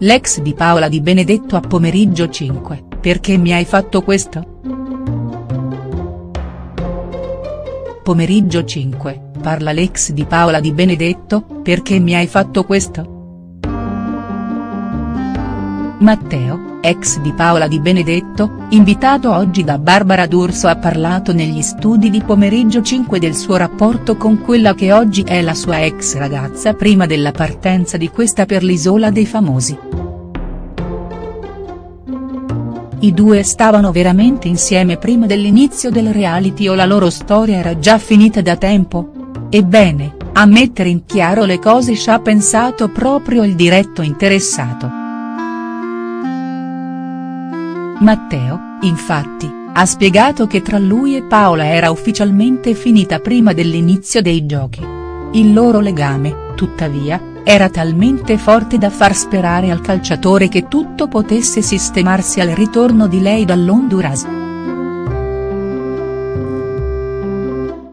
l'ex di Paola Di Benedetto a Pomeriggio 5, perché mi hai fatto questo?. Pomeriggio 5, parla l'ex di Paola Di Benedetto, perché mi hai fatto questo?. Matteo, ex di Paola Di Benedetto, invitato oggi da Barbara D'Urso ha parlato negli studi di Pomeriggio 5 del suo rapporto con quella che oggi è la sua ex ragazza prima della partenza di questa per l'Isola dei Famosi. I due stavano veramente insieme prima dell'inizio del reality o la loro storia era già finita da tempo? Ebbene, a mettere in chiaro le cose ci ha pensato proprio il diretto interessato. Matteo, infatti, ha spiegato che tra lui e Paola era ufficialmente finita prima dell'inizio dei giochi. Il loro legame, tuttavia, era talmente forte da far sperare al calciatore che tutto potesse sistemarsi al ritorno di lei dall'Honduras.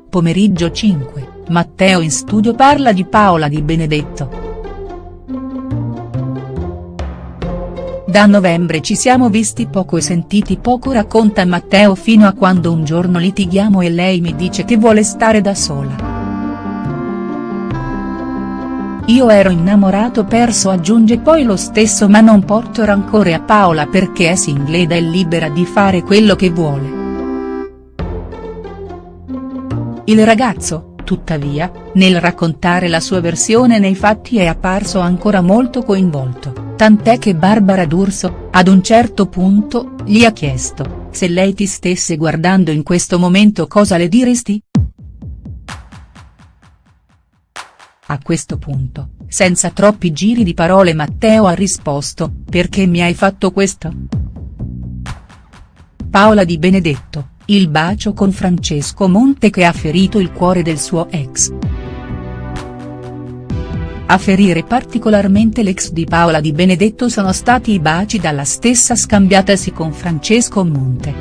Pomeriggio 5, Matteo in studio parla di Paola Di Benedetto. Da novembre ci siamo visti poco e sentiti poco racconta Matteo fino a quando un giorno litighiamo e lei mi dice che vuole stare da sola. Io ero innamorato perso aggiunge poi lo stesso ma non porto rancore a Paola perché è single ed è libera di fare quello che vuole. Il ragazzo, tuttavia, nel raccontare la sua versione nei fatti è apparso ancora molto coinvolto tant'è che Barbara D'Urso, ad un certo punto, gli ha chiesto, se lei ti stesse guardando in questo momento cosa le diresti?. A questo punto, senza troppi giri di parole Matteo ha risposto, perché mi hai fatto questo?. Paola Di Benedetto, il bacio con Francesco Monte che ha ferito il cuore del suo ex. A ferire particolarmente l'ex di Paola Di Benedetto sono stati i baci dalla stessa scambiatasi con Francesco Monte.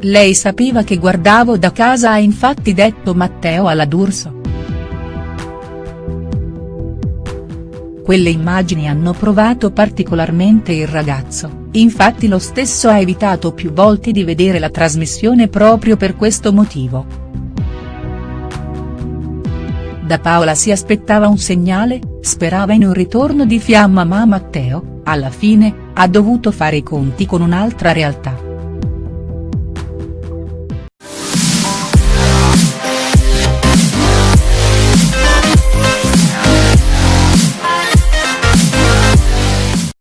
Lei sapeva che guardavo da casa ha infatti detto Matteo alla D'Urso. Quelle immagini hanno provato particolarmente il ragazzo, infatti lo stesso ha evitato più volte di vedere la trasmissione proprio per questo motivo. Da Paola si aspettava un segnale, sperava in un ritorno di fiamma ma Matteo, alla fine, ha dovuto fare i conti con un'altra realtà.